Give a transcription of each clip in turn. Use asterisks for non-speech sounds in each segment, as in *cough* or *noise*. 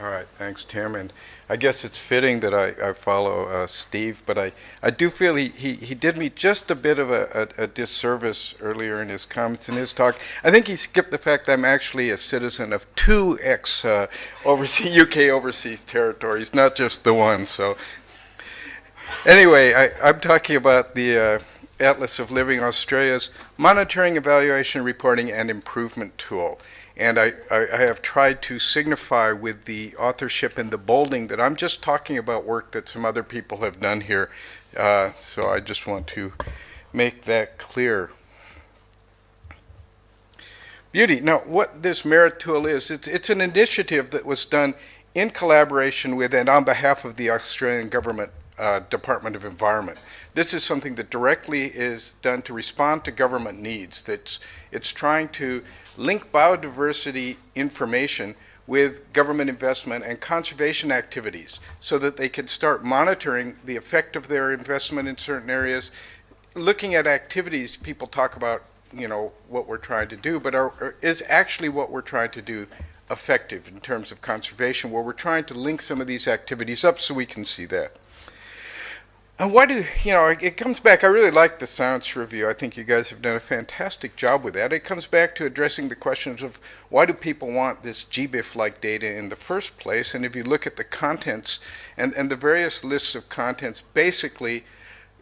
All right, thanks, Tim. And I guess it's fitting that I, I follow uh, Steve, but I, I do feel he, he, he did me just a bit of a, a, a disservice earlier in his comments in his talk. I think he skipped the fact that I'm actually a citizen of two ex uh, overseas, UK overseas territories, not just the one. So anyway, I, I'm talking about the uh, Atlas of Living Australia's monitoring, evaluation, reporting, and improvement tool. And I, I, I, have tried to signify with the authorship and the bolding that I'm just talking about work that some other people have done here. Uh, so I just want to make that clear. Beauty. Now, what this merit tool is, it's, it's an initiative that was done in collaboration with and on behalf of the Australian government uh, Department of Environment. This is something that directly is done to respond to government needs. That's, it's trying to link biodiversity information with government investment and conservation activities so that they can start monitoring the effect of their investment in certain areas, looking at activities people talk about, you know, what we're trying to do, but are, is actually what we're trying to do effective in terms of conservation, where we're trying to link some of these activities up so we can see that. And why do, you know, it comes back, I really like the science review. I think you guys have done a fantastic job with that. It comes back to addressing the questions of why do people want this GBIF-like data in the first place? And if you look at the contents and, and the various lists of contents, basically,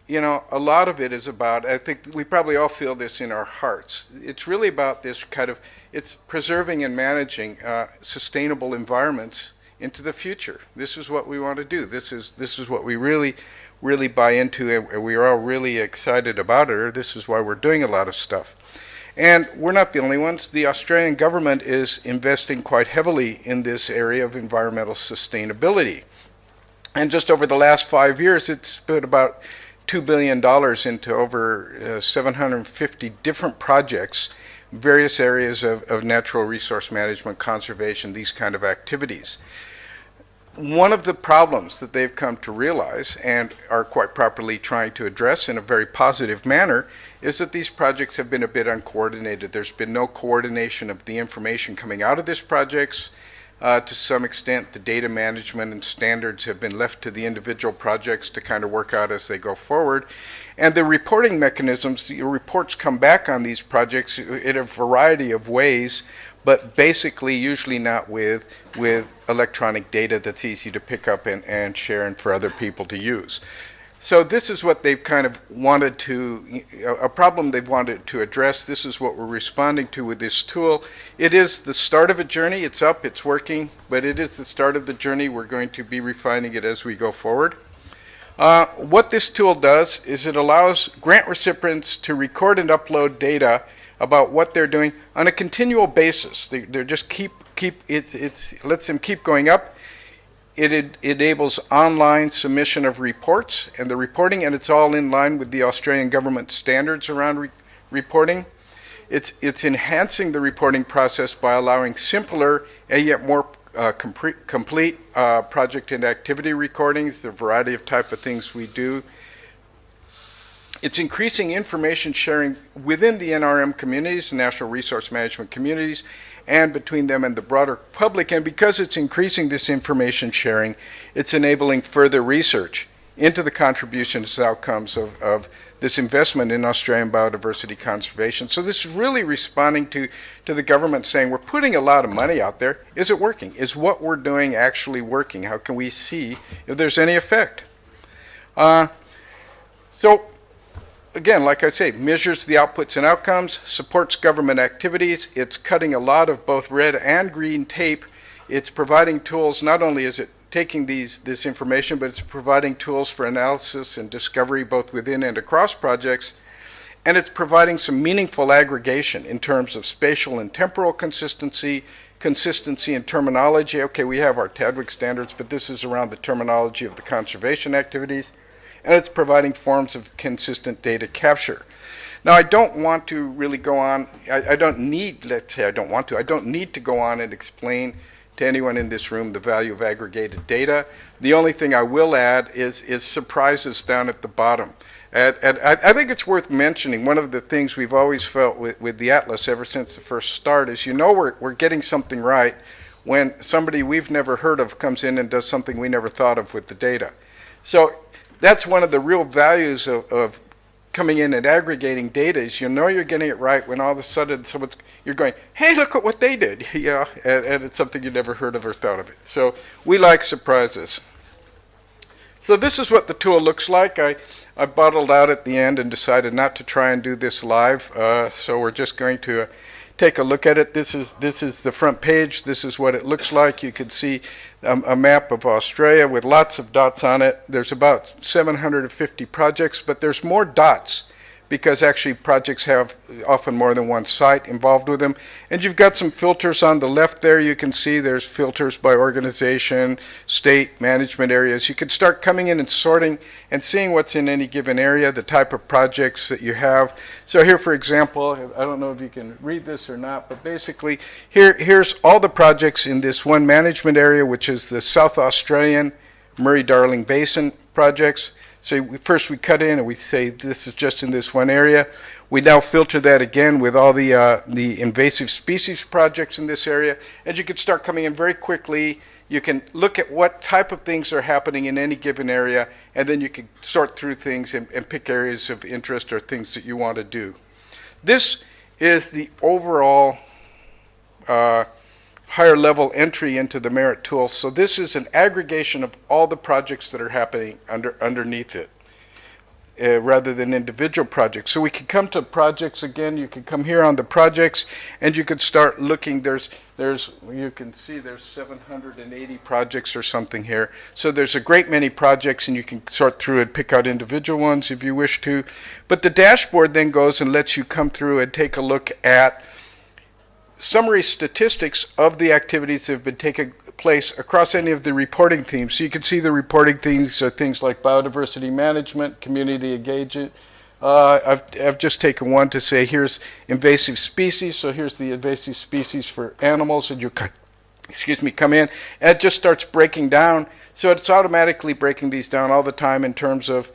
you know, a lot of it is about, I think we probably all feel this in our hearts. It's really about this kind of, it's preserving and managing uh, sustainable environments into the future. This is what we want to do. This is, this is what we really really buy into and we are all really excited about it, or this is why we're doing a lot of stuff. And we're not the only ones. The Australian government is investing quite heavily in this area of environmental sustainability. And just over the last five years, it's put about $2 billion into over uh, 750 different projects, various areas of, of natural resource management, conservation, these kind of activities one of the problems that they've come to realize and are quite properly trying to address in a very positive manner is that these projects have been a bit uncoordinated. There's been no coordination of the information coming out of these projects. Uh, to some extent, the data management and standards have been left to the individual projects to kind of work out as they go forward. And the reporting mechanisms, the reports come back on these projects in a variety of ways but basically usually not with with electronic data that's easy to pick up and, and share and for other people to use. So this is what they've kind of wanted to, a problem they've wanted to address. This is what we're responding to with this tool. It is the start of a journey. It's up, it's working, but it is the start of the journey. We're going to be refining it as we go forward. Uh, what this tool does is it allows grant recipients to record and upload data about what they're doing on a continual basis. They, are just keep keep it it's lets them keep going up. It, it, enables online submission of reports and the reporting, and it's all in line with the Australian government standards around re reporting. It's it's enhancing the reporting process by allowing simpler and yet more uh, complete, complete uh, project and activity recordings, the variety of type of things we do, it's increasing information sharing within the NRM communities, National Resource Management communities, and between them and the broader public. And because it's increasing this information sharing, it's enabling further research into the contributions and outcomes of, of this investment in Australian biodiversity conservation. So this is really responding to, to the government saying, we're putting a lot of money out there. Is it working? Is what we're doing actually working? How can we see if there's any effect? Uh, so again, like I say, measures the outputs and outcomes, supports government activities. It's cutting a lot of both red and green tape. It's providing tools, not only is it taking these this information, but it's providing tools for analysis and discovery both within and across projects. And it's providing some meaningful aggregation in terms of spatial and temporal consistency, consistency in terminology. Okay, we have our TDWG standards, but this is around the terminology of the conservation activities and it's providing forms of consistent data capture. Now, I don't want to really go on, I, I, don't need, let's say I don't want to, I don't need to go on and explain to anyone in this room the value of aggregated data. The only thing I will add is, is surprises down at the bottom. And, and I, I, think it's worth mentioning, one of the things we've always felt with, with the Atlas ever since the first start is you know we're, we're getting something right when somebody we've never heard of comes in and does something we never thought of with the data. So that's one of the real values of, of coming in and aggregating data is you know you're getting it right when all of a sudden someone's you're going, hey, look at what they did, *laughs* yeah, and, and it's something you never heard of or thought of it. So we like surprises. So this is what the tool looks like. I, I bottled out at the end and decided not to try and do this live. Uh, so we're just going to take a look at it. This is this is the front page. This is what it looks like. You can see um, a map of Australia with lots of dots on it. There's about 750 projects, but there's more dots because actually projects have often more than one site involved with them. And you've got some filters on the left there. You can see there's filters by organization, state, management areas. You can start coming in and sorting and seeing what's in any given area, the type of projects that you have. So here, for example, I don't know if you can read this or not, but basically here, here's all the projects in this one management area, which is the South Australian Murray-Darling Basin projects. So we, first we cut in and we say this is just in this one area. We now filter that again with all the, uh, the invasive species projects in this area. And you can start coming in very quickly. You can look at what type of things are happening in any given area, and then you can sort through things and, and pick areas of interest or things that you want to do. This is the overall uh, higher level entry into the merit tool. So this is an aggregation of all the projects that are happening under underneath it. Uh, rather than individual projects. So we can come to projects again. You can come here on the projects, and you can start looking. There's, there's, you can see there's 780 projects or something here. So there's a great many projects, and you can sort through and pick out individual ones if you wish to. But the dashboard then goes and lets you come through and take a look at summary statistics of the activities that have been taking place across any of the reporting themes. So you can see the reporting themes are things like biodiversity management, community engagement. Uh, I've, I've just taken one to say here's invasive species. So here's the invasive species for animals, and you excuse me, come in, and it just starts breaking down. So it's automatically breaking these down all the time in terms of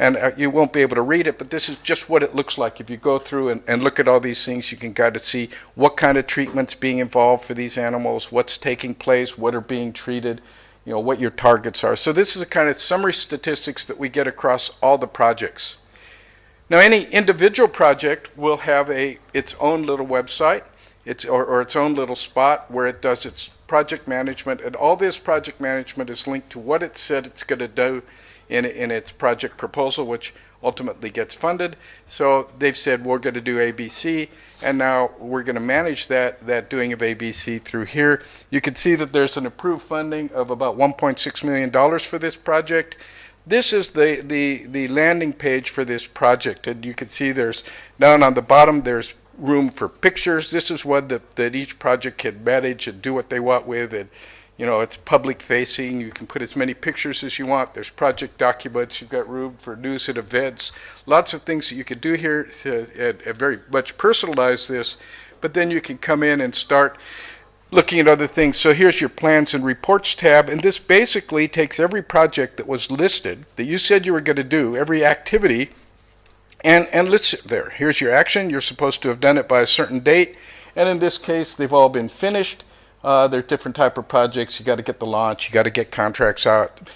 and uh, you won't be able to read it, but this is just what it looks like. If you go through and, and look at all these things, you can kind of see what kind of treatment's being involved for these animals, what's taking place, what are being treated, you know, what your targets are. So this is a kind of summary statistics that we get across all the projects. Now any individual project will have a its own little website, its or, or its own little spot where it does its project management, and all this project management is linked to what it said it's going to do in, in its project proposal, which ultimately gets funded. So they've said we're going to do ABC, and now we're going to manage that that doing of ABC through here. You can see that there's an approved funding of about 1.6 million dollars for this project. This is the, the, the landing page for this project, and you can see there's down on the bottom there's room for pictures. This is what the, that each project can manage and do what they want with, and you know, it's public facing. You can put as many pictures as you want. There's project documents. You've got room for news and events. Lots of things that you could do here to uh, very much personalize this. But then you can come in and start looking at other things. So here's your plans and reports tab. And this basically takes every project that was listed that you said you were going to do, every activity, and, and lists it there. Here's your action. You're supposed to have done it by a certain date. And in this case, they've all been finished. Uh, there are different type of projects. You got to get the launch. You got to get contracts out.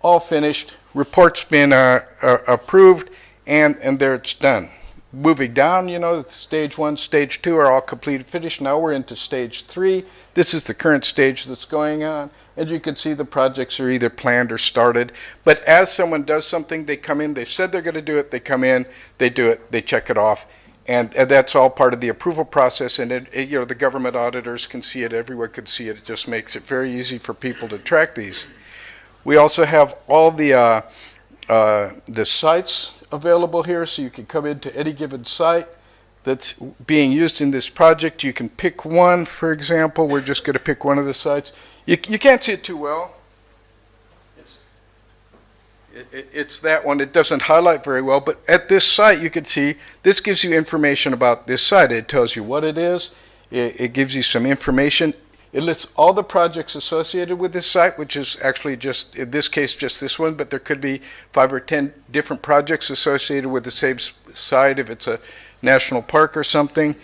All finished. Reports been uh, uh, approved, and and there it's done. Moving down, you know, stage one, stage two are all completed, finished. Now we're into stage three. This is the current stage that's going on. And you can see the projects are either planned or started. But as someone does something, they come in, they've said they're going to do it, they come in, they do it, they check it off, and, and, that's all part of the approval process. And it, it, you know, the government auditors can see it. Everyone can see it. It just makes it very easy for people to track these. We also have all the uh, uh, the sites available here, so you can come into any given site that's being used in this project. You can pick one, for example. We're just going to pick one of the sites. You, you can't see it too well it's that one. It doesn't highlight very well, but at this site you can see this gives you information about this site. It tells you what it is. It, it gives you some information. It lists all the projects associated with this site, which is actually just, in this case, just this one, but there could be five or ten different projects associated with the same site if it's a national park or something.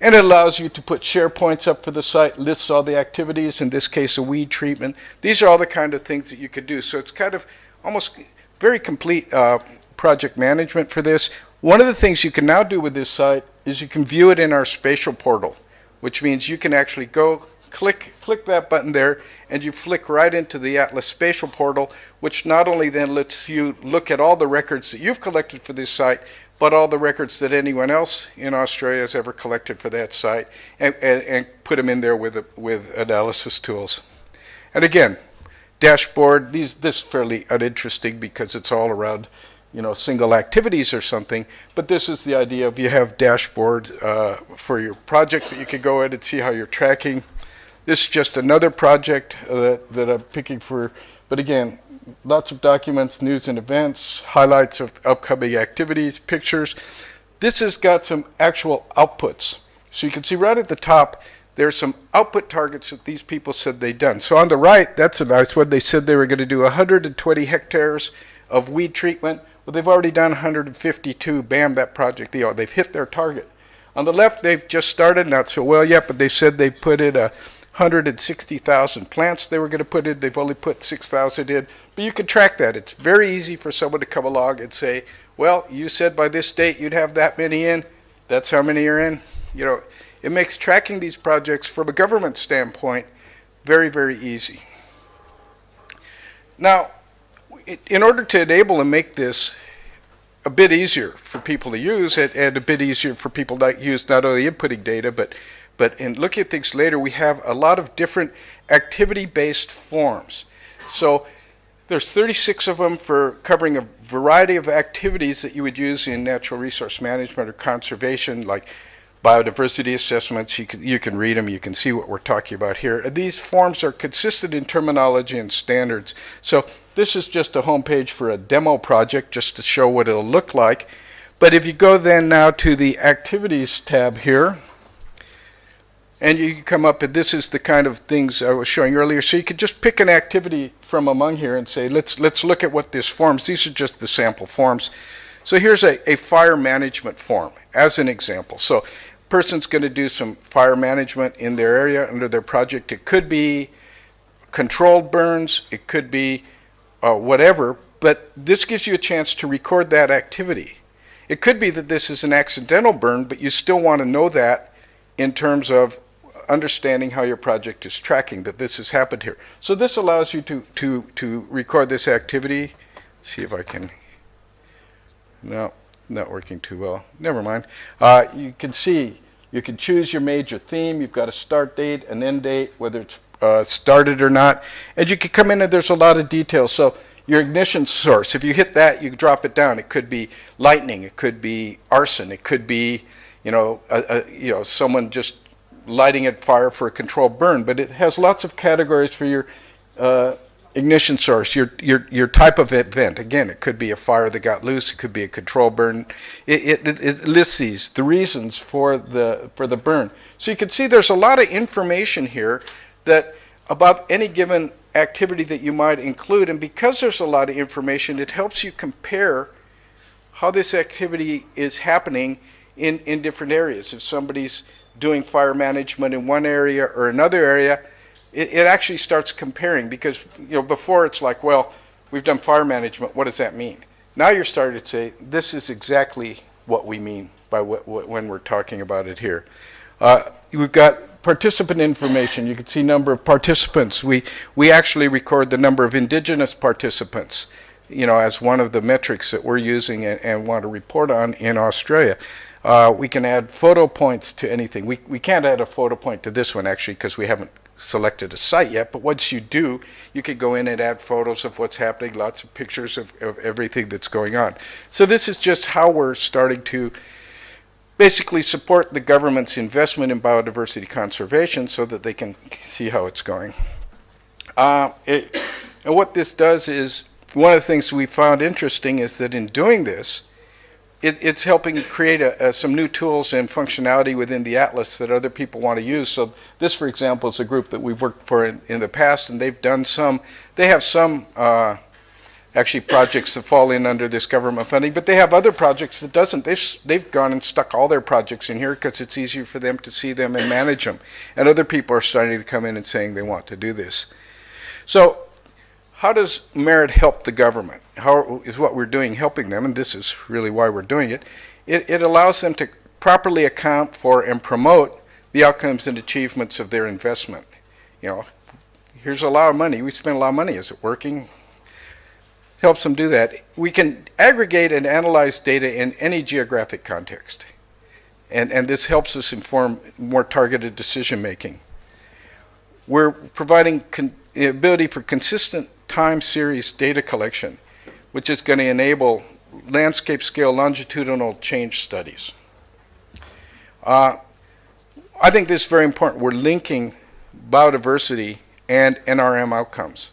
And it allows you to put SharePoints up for the site, lists all the activities, in this case, a weed treatment. These are all the kind of things that you could do. So it's kind of almost very complete uh, project management for this. One of the things you can now do with this site is you can view it in our spatial portal, which means you can actually go click click that button there and you flick right into the Atlas spatial portal which not only then lets you look at all the records that you've collected for this site but all the records that anyone else in Australia has ever collected for that site and, and, and put them in there with, with analysis tools. And again, dashboard, these, this is fairly uninteresting because it's all around you know, single activities or something, but this is the idea of you have dashboard uh, for your project that you can go in and see how you're tracking. This is just another project uh, that, that I'm picking for, but again, lots of documents, news and events, highlights of upcoming activities, pictures. This has got some actual outputs. So you can see right at the top, there's some output targets that these people said they'd done. So on the right, that's a nice one. They said they were going to do 120 hectares of weed treatment. Well, they've already done 152. Bam, that project, you know, they've hit their target. On the left, they've just started, not so well yet, but they said they put in a 160,000 plants they were going to put in. They've only put 6,000 in. But you can track that. It's very easy for someone to come along and say, well, you said by this date you'd have that many in. That's how many are in. You know, it makes tracking these projects from a government standpoint very, very easy. Now, in order to enable and make this a bit easier for people to use and, and a bit easier for people to use not only inputting data, but but in looking at things later, we have a lot of different activity-based forms. So there's 36 of them for covering a variety of activities that you would use in natural resource management or conservation, like biodiversity assessments. You can, you can read them. You can see what we're talking about here. These forms are consistent in terminology and standards. So this is just a homepage for a demo project just to show what it'll look like. But if you go then now to the activities tab here, and you come up and this is the kind of things I was showing earlier. So you could just pick an activity from among here and say, let's let's look at what this forms. These are just the sample forms. So here's a, a fire management form as an example. So person's going to do some fire management in their area under their project. It could be controlled burns, it could be uh, whatever, but this gives you a chance to record that activity. It could be that this is an accidental burn, but you still want to know that in terms of understanding how your project is tracking that this has happened here. So this allows you to, to, to record this activity. Let's see if I can, no, not working too well. Never mind. Uh, you can see, you can choose your major theme. You've got a start date, an end date, whether it's uh, started or not. And you can come in and there's a lot of details. So your ignition source, if you hit that, you drop it down. It could be lightning, it could be arson, it could be, you know, a, a, you know, someone just lighting it fire for a controlled burn, but it has lots of categories for your uh, ignition source, your, your, your type of event. Again, it could be a fire that got loose, it could be a control burn. It, it, it lists these, the reasons for the, for the burn. So you can see there's a lot of information here that about any given activity that you might include, and because there's a lot of information, it helps you compare how this activity is happening in, in different areas. If somebody's doing fire management in one area or another area, it, it actually starts comparing because you know before it's like, well, we've done fire management. What does that mean? Now you're starting to say this is exactly what we mean by what, what when we're talking about it here. Uh, we've got participant information. You can see number of participants. We we actually record the number of indigenous participants, you know, as one of the metrics that we're using and, and want to report on in Australia. Uh, we can add photo points to anything. We, we can't add a photo point to this one actually because we haven't selected a site yet, but once you do, you can go in and add photos of what's happening, lots of pictures of, of everything that's going on. So this is just how we're starting to basically support the government's investment in biodiversity conservation so that they can see how it's going. Uh, it, and what this does is, one of the things we found interesting is that in doing this, it, it's helping create a, a, some new tools and functionality within the Atlas that other people want to use. So this, for example, is a group that we've worked for in, in the past, and they've done some, they have some uh, actually projects that fall in under this government funding, but they have other projects that doesn't. They've, they've gone and stuck all their projects in here because it's easier for them to see them and manage them. And other people are starting to come in and saying they want to do this. So how does merit help the government? How is what we're doing helping them? And this is really why we're doing it. It, it allows them to properly account for and promote the outcomes and achievements of their investment. You know, here's a lot of money. We spend a lot of money. Is it working? Helps them do that. We can aggregate and analyze data in any geographic context. And, and this helps us inform more targeted decision making. We're providing the ability for consistent time series data collection, which is going to enable landscape scale longitudinal change studies. Uh, I think this is very important. We're linking biodiversity and NRM outcomes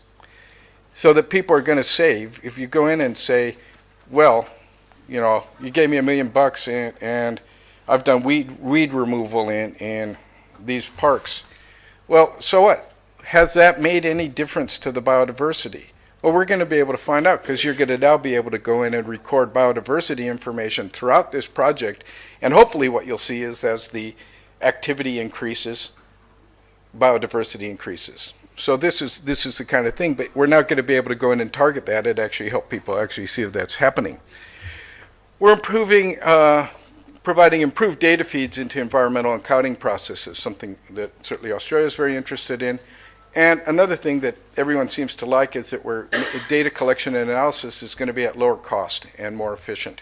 so that people are going to save. If you go in and say, well, you know, you gave me a million bucks and, and I've done weed, weed removal in, in these parks. Well, so what? Has that made any difference to the biodiversity? Well, we're going to be able to find out because you're going to now be able to go in and record biodiversity information throughout this project. And hopefully, what you'll see is as the activity increases, biodiversity increases. So this is this is the kind of thing, but we're not going to be able to go in and target that and actually help people actually see if that's happening. We're improving, uh, providing improved data feeds into environmental accounting processes, something that certainly Australia is very interested in. And another thing that everyone seems to like is that we're, data collection and analysis is going to be at lower cost and more efficient.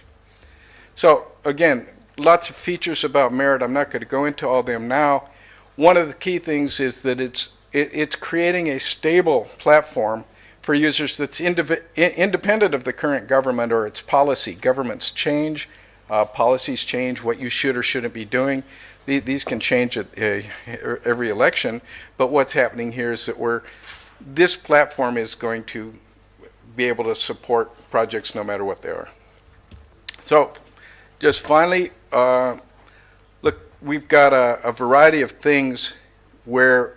So again, lots of features about Merit. I'm not going to go into all of them now. One of the key things is that it's it, it's creating a stable platform for users that's independent of the current government or its policy. Governments change, uh, policies change, what you should or shouldn't be doing. The, these can change at uh, every election, but what's happening here is that we're this platform is going to be able to support projects no matter what they are. So, just finally, uh, look, we've got a, a variety of things where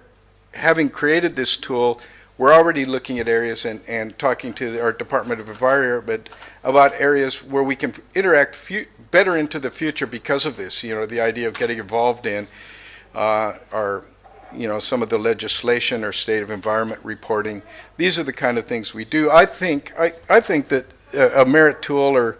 having created this tool, we're already looking at areas and, and talking to our Department of Environment about areas where we can interact better into the future because of this. You know, the idea of getting involved in uh, our, you know, some of the legislation or state of environment reporting. These are the kind of things we do. I think I, I think that a, a merit tool or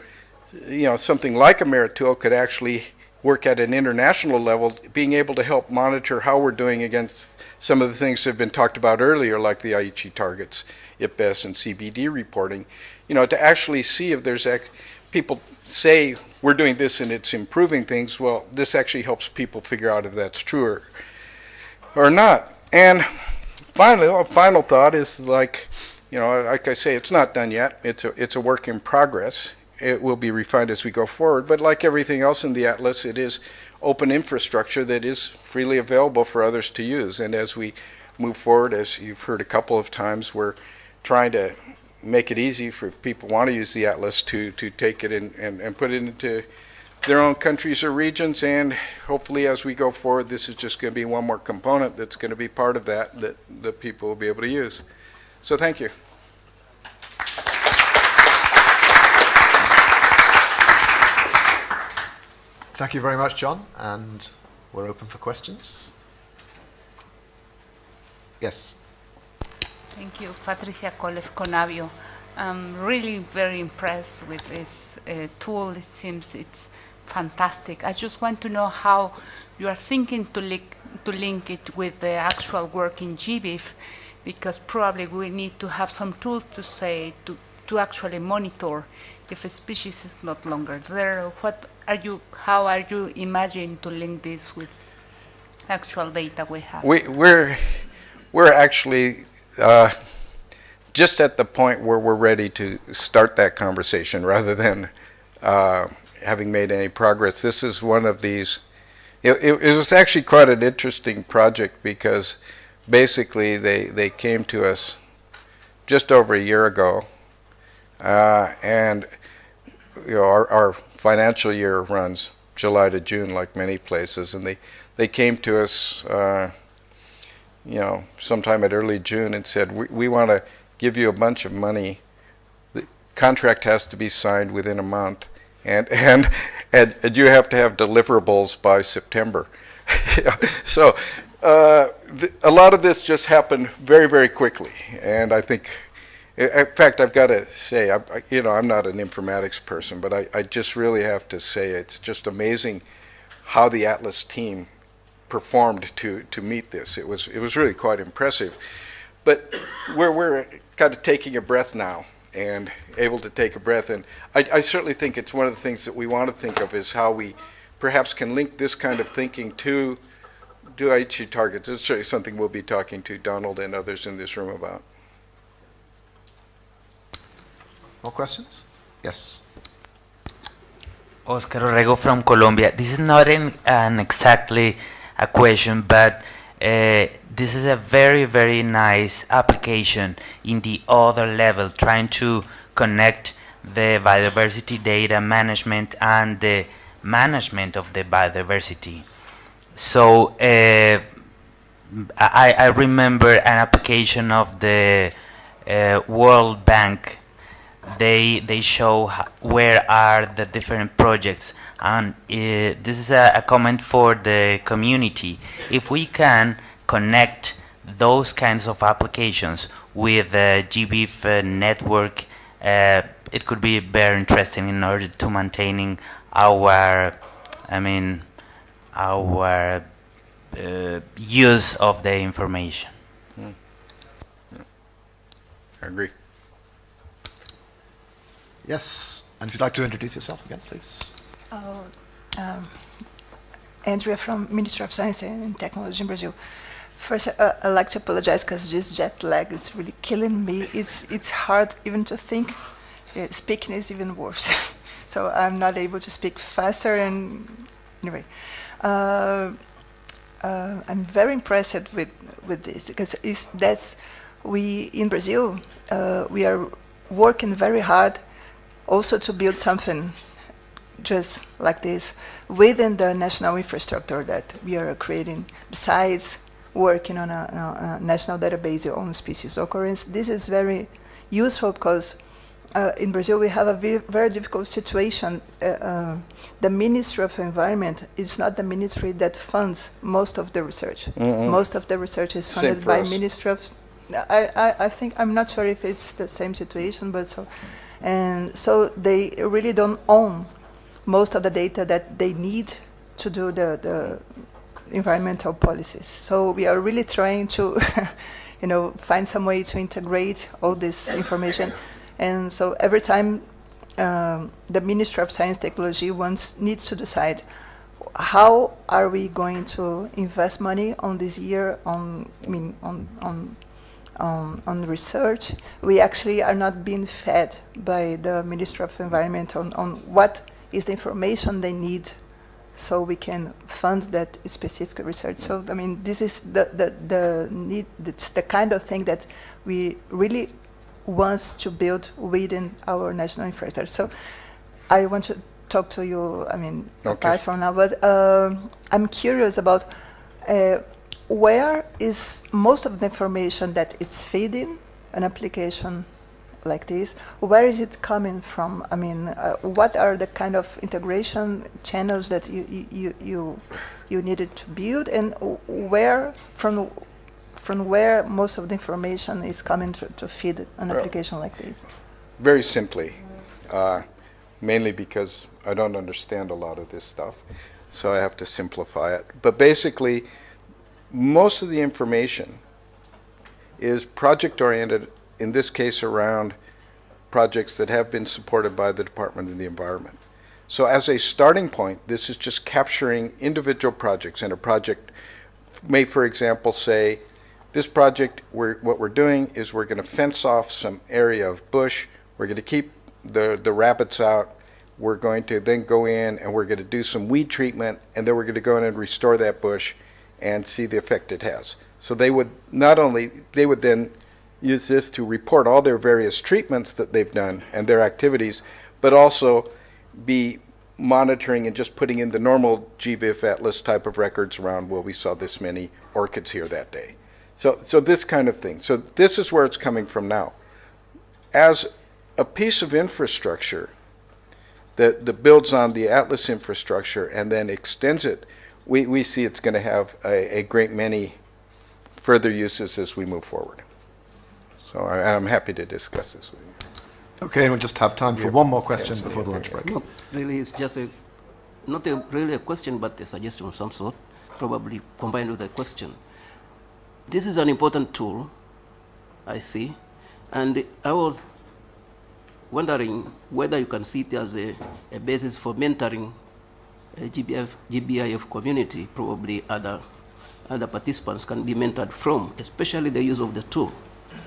you know something like a merit tool could actually work at an international level, being able to help monitor how we're doing against some of the things that have been talked about earlier, like the Aichi targets, IPBES, and CBD reporting, you know, to actually see if there's people say we're doing this and it's improving things. Well, this actually helps people figure out if that's true or, or not. And finally, a final thought is like, you know, like I say, it's not done yet. It's a it's a work in progress. It will be refined as we go forward. But like everything else in the atlas, it is open infrastructure that is freely available for others to use. And as we move forward, as you've heard a couple of times, we're trying to make it easy for people who want to use the atlas to, to take it in, and, and put it into their own countries or regions. And hopefully, as we go forward, this is just going to be one more component that's going to be part of that that, that people will be able to use. So, thank you. Thank you very much, John, and we're open for questions. Yes. Thank you, Patricia Koleff CONABIO. I'm really very impressed with this uh, tool. It seems it's fantastic. I just want to know how you are thinking to link, to link it with the actual work in GBIF, because probably we need to have some tools to say to, to actually monitor if a species is not longer there. What are you? How are you imagining to link this with actual data we have? We, we're we're actually uh, just at the point where we're ready to start that conversation *laughs* rather than uh, having made any progress. This is one of these. It, it, it, was actually quite an interesting project because basically they, they came to us just over a year ago, uh, and you know our, our financial year runs July to June, like many places, and they they came to us uh, you know, sometime at early June and said, we, we want to give you a bunch of money The contract has to be signed within a month, and *laughs* and and, and you have to have deliverables by September. *laughs* so uh, a lot of this just happened very very quickly, and I think. In fact, I've got to say, I, you know, I'm not an informatics person, but I, I just really have to say it's just amazing how the Atlas team performed to, to meet this. It was, it was really quite impressive. But we're, we're kind of taking a breath now and able to take a breath. And I, I certainly think it's one of the things that we want to think of is how we perhaps can link this kind of thinking to, Aichi targets. It's certainly something we'll be talking to Donald and others in this room about. More questions? Yes. Oscar Orrego from Colombia. This is not an, an exactly a question, but uh, this is a very, very nice application in the other level, trying to connect the biodiversity data management and the management of the biodiversity. So uh, I, I remember an application of the uh, World Bank they they show where are the different projects. And uh, this is a, a comment for the community. If we can connect those kinds of applications with the gbif uh, network uh, it could be very interesting in order to maintaining our i mean our uh, use of the information. I agree. Yes. And if you'd like to introduce yourself again, please. Oh, um, Andrea from Ministry of Science and Technology in Brazil. First, uh, I'd like to apologize because this jet lag is really killing me. It's it's hard even to think. Uh, speaking is even worse. *laughs* so I'm not able to speak faster. And anyway, uh, uh, I'm very impressed with with this because it's, that's we in Brazil uh, we are working very hard also to build something just like this within the national infrastructure that we are creating besides working on a, a, national database on species occurrence. This is very useful because uh, in Brazil we have a very difficult situation. Uh, uh, the Ministry of Environment is not the ministry that funds most of the research. Most of the research is funded by us. Ministry of I, I, I think I'm not sure if it's the same situation but so and so they really don't own most of the data that they need to do the, the environmental policies. So we are really trying to, *laughs* you know, find some way to integrate all this information. And so every time um, the Ministry of Science Technology wants needs to decide how are we going to invest money on this year on I mean on on on, on research, we actually are not being fed by the Ministry of Environment on, on what is the information they need so we can fund that specific research. So, I mean, this is the, the, the need, it's the kind of thing that we really want to build within our national infrastructure. So I want to talk to you, I mean, Okay. apart from now, but um, I'm curious about uh, where is most of the information that it's feeding an application like this? Where is it coming from? I mean uh, what are the kind of integration channels that you you you you, needed to build? And where from from where most of the information is coming to, to feed an Well- application like this? Very simply, uh, mainly because I don't understand a lot of this stuff, so I have to simplify it. But basically, most of the information is project oriented, in this case around projects that have been supported by the Department of the Environment. So, as a starting point, this is just capturing individual projects, and a project may, for example, say, this project, we're, what we're doing is we're going to fence off some area of bush. We're going to keep the, the rabbits out. We're going to then go in and we're going to do some weed treatment, and then we're going to go in and restore that bush and see the effect it has. So they would not only, they would then use this to report all their various treatments that they've done and their activities, but also be monitoring and just putting in the normal GBIF Atlas type of records around, well, we saw this many orchids here that day. So, so this kind of thing. So this is where it's coming from now. As a piece of infrastructure that, that builds on the Atlas infrastructure and then extends it, we, we see it's going to have a, a great many further uses as we move forward. So I, I'm happy to discuss this with you. Okay, and we'll just have time for one more question before the lunch break. No, really, it's just a, not a, really a question, but a suggestion of some sort, probably combined with a question. This is an important tool, I see, and I was wondering whether you can see it as a, a basis for mentoring a GBF, GBIF community, probably other, other participants can be mentored from, especially the use of the tool.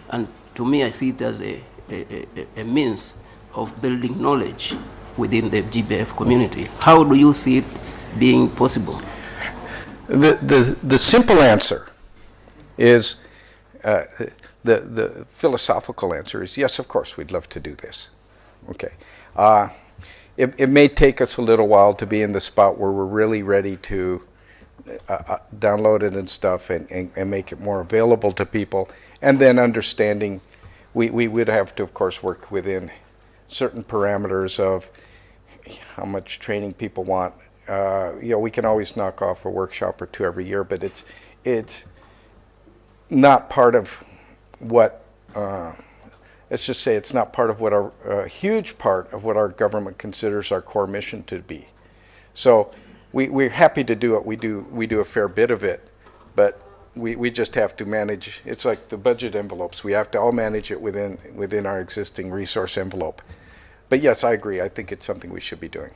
And to me, I see it as a, a, a, a means of building knowledge within the GBF community. How do you see it being possible? The, the, the simple answer is, uh, the, the philosophical answer is yes, of course, we'd love to do this. Okay. Uh, it, it may take us a little while to be in the spot where we're really ready to uh, uh, download it and stuff and, and, and make it more available to people. And then understanding, we, we would have to, of course, work within certain parameters of how much training people want. Uh, you know, we can always knock off a workshop or two every year, but it's it's not part of what. Let's just say it's not part of what our a huge part of what our government considers our core mission to be. So we we're happy to do it. We do we do a fair bit of it, but we, we just have to manage. It's like the budget envelopes. We have to all manage it within within our existing resource envelope. But yes, I agree. I think it's something we should be doing.